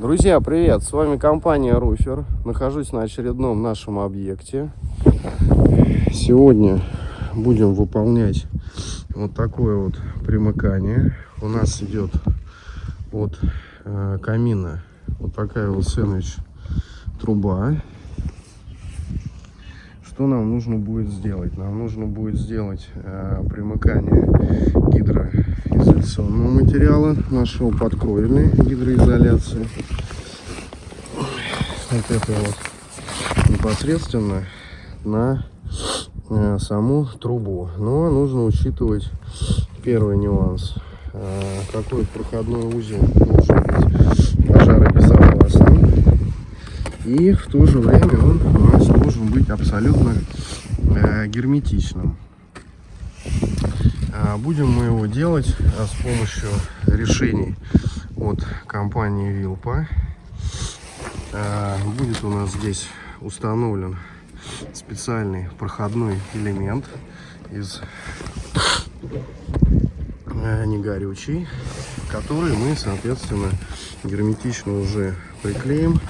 Друзья, привет! С вами компания Руфер. Нахожусь на очередном нашем объекте. Сегодня будем выполнять вот такое вот примыкание. У нас идет от э, камина вот такая вот сэндвич труба. Что нам нужно будет сделать? Нам нужно будет сделать э, примыкание гидроизоляционного материала нашего подкровельной гидроизоляции. Вот это вот непосредственно на э, саму трубу. Но нужно учитывать первый нюанс. Э, какой проходной узел должен быть пожаробезопасным. И в то же время он у нас должен быть абсолютно э, герметичным. А будем мы его делать а, с помощью решений от компании Вилпа. А, будет у нас здесь установлен специальный проходной элемент из э, негорючий, который мы, соответственно, герметично уже приклеим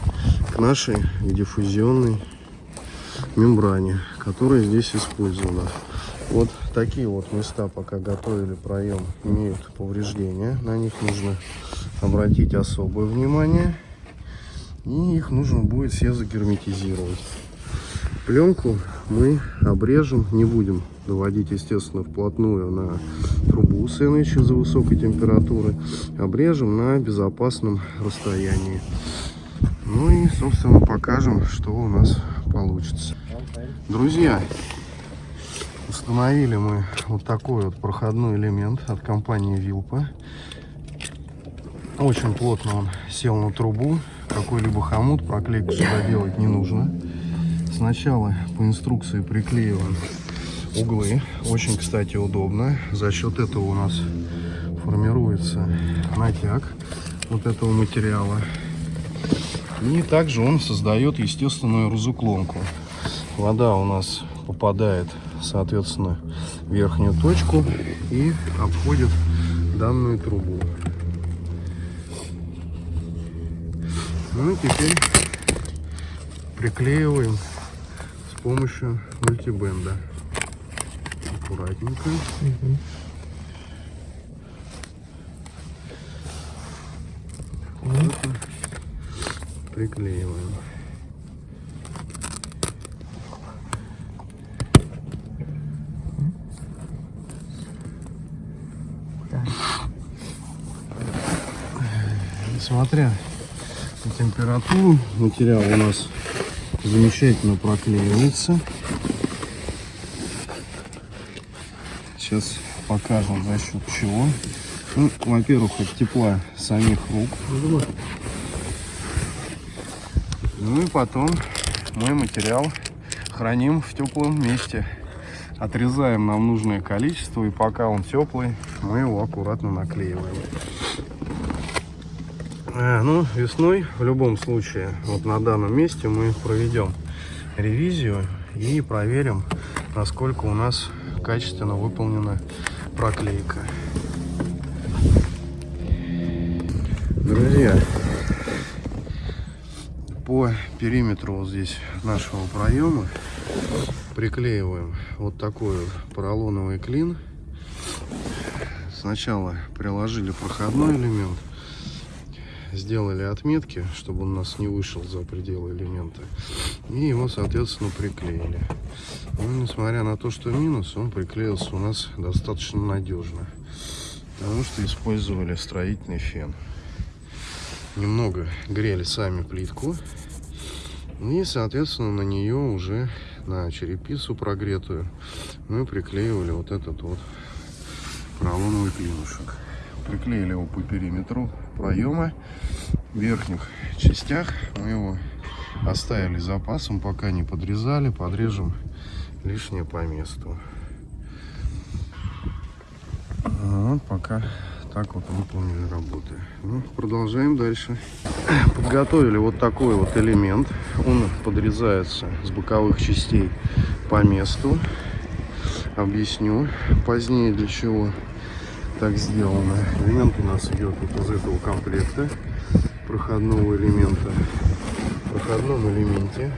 к нашей диффузионной мембране, которая здесь использована. Вот такие вот места, пока готовили проем, имеют повреждения. На них нужно обратить особое внимание. И их нужно будет все загерметизировать. Пленку мы обрежем, не будем доводить, естественно, вплотную на трубу сэндвича за высокой температуры. Обрежем на безопасном расстоянии. Ну и, собственно, покажем, что у нас получится. Друзья, установили мы вот такой вот проходной элемент от компании Вилпа. Очень плотно он сел на трубу. Какой-либо хомут проклейку сюда делать не нужно. Сначала по инструкции приклеиваем углы. Очень, кстати, удобно. За счет этого у нас формируется натяг вот этого материала. И также он создает естественную разуклонку. Вода у нас попадает, соответственно, в верхнюю точку и обходит данную трубу. Ну и теперь приклеиваем с помощью мультибенда. Аккуратненько. Угу. приклеиваем. Несмотря на температуру, материал у нас замечательно проклеивается. Сейчас покажем за счет чего. Ну, во-первых, от тепла самих рук. Ну и потом мы материал храним в теплом месте. Отрезаем нам нужное количество, и пока он теплый, мы его аккуратно наклеиваем. А, ну, весной в любом случае, вот на данном месте мы проведем ревизию и проверим, насколько у нас качественно выполнена проклейка. Друзья, по периметру вот здесь нашего проема приклеиваем вот такой поролоновый клин. Сначала приложили проходной элемент, сделали отметки, чтобы он у нас не вышел за пределы элемента. И его, соответственно, приклеили. Но, ну, несмотря на то, что минус, он приклеился у нас достаточно надежно. Потому что использовали строительный фен немного грели сами плитку. И, соответственно, на нее уже, на черепицу прогретую, мы приклеивали вот этот вот поролоновый клинушек. Приклеили его по периметру проема. В верхних частях мы его оставили запасом, пока не подрезали. Подрежем лишнее по месту. Вот пока так вот выполнили работы. Ну, продолжаем дальше. Подготовили вот такой вот элемент. Он подрезается с боковых частей по месту. Объясню позднее для чего так сделано. Элемент у нас идет вот из этого комплекта. проходного элемента. В проходном элементе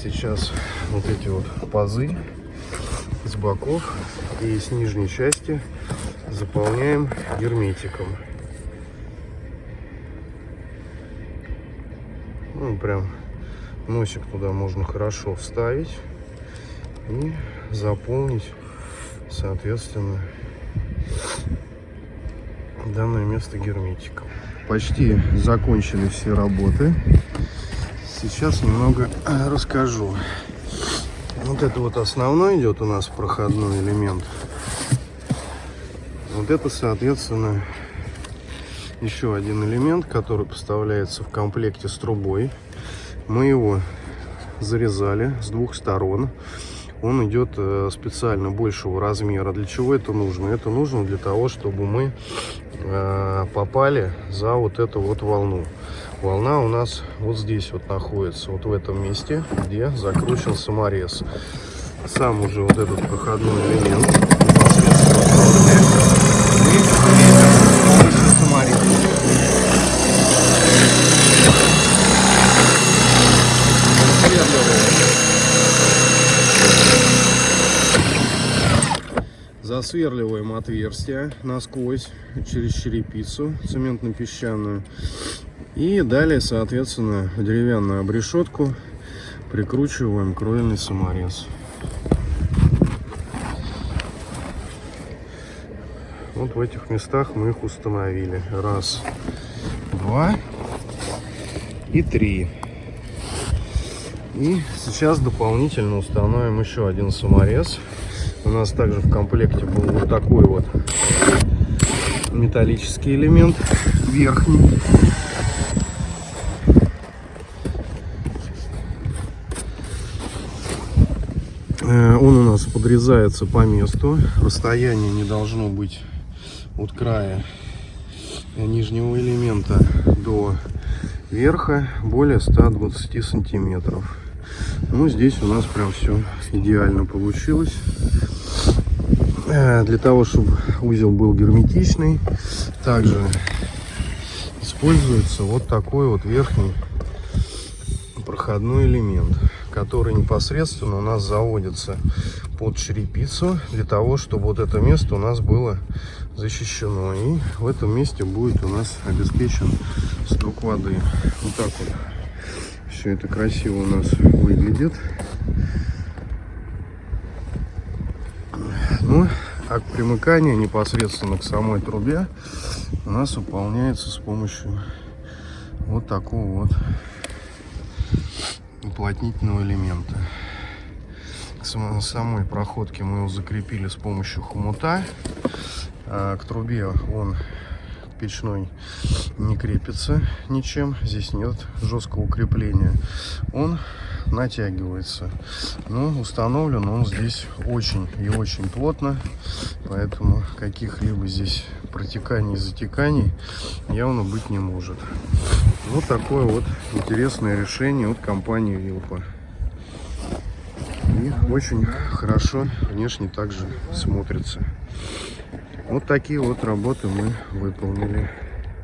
сейчас вот эти вот пазы с боков и с нижней части заполняем герметиком. Ну, прям носик туда можно хорошо вставить и заполнить, соответственно, данное место герметиком. Почти закончили все работы. Сейчас немного э, расскажу. Вот это вот основной идет у нас проходной элемент. Вот это, соответственно, еще один элемент, который поставляется в комплекте с трубой. Мы его зарезали с двух сторон. Он идет э, специально большего размера. Для чего это нужно? Это нужно для того, чтобы мы попали за вот эту вот волну. Волна у нас вот здесь вот находится, вот в этом месте, где закручен саморез. Сам уже вот этот проходной элемент Засверливаем отверстие насквозь через черепицу цементно-песчаную. И далее, соответственно, деревянную обрешетку прикручиваем кровельный саморез. Вот в этих местах мы их установили. Раз, два и три. И сейчас дополнительно установим еще один саморез. У нас также в комплекте был вот такой вот металлический элемент верхний. Э, он у нас подрезается по месту. Расстояние не должно быть от края нижнего элемента до верха более 120 сантиметров. Ну, здесь у нас прям все идеально получилось. Э, для того, чтобы узел был герметичный, также используется вот такой вот верхний проходной элемент который непосредственно у нас заводится под черепицу, для того, чтобы вот это место у нас было защищено. И в этом месте будет у нас обеспечен сток воды. Вот так вот все это красиво у нас выглядит. Ну, а примыкание непосредственно к самой трубе у нас выполняется с помощью вот такого вот уплотнительного элемента. К самой проходке мы его закрепили с помощью хомута. А к трубе он печной не крепится ничем. Здесь нет жесткого крепления. Он натягивается. Но установлен он здесь очень и очень плотно. Поэтому каких-либо здесь протеканий затеканий явно быть не может. Вот такое вот интересное решение от компании Вилпа. И очень хорошо внешне также смотрится. Вот такие вот работы мы выполнили.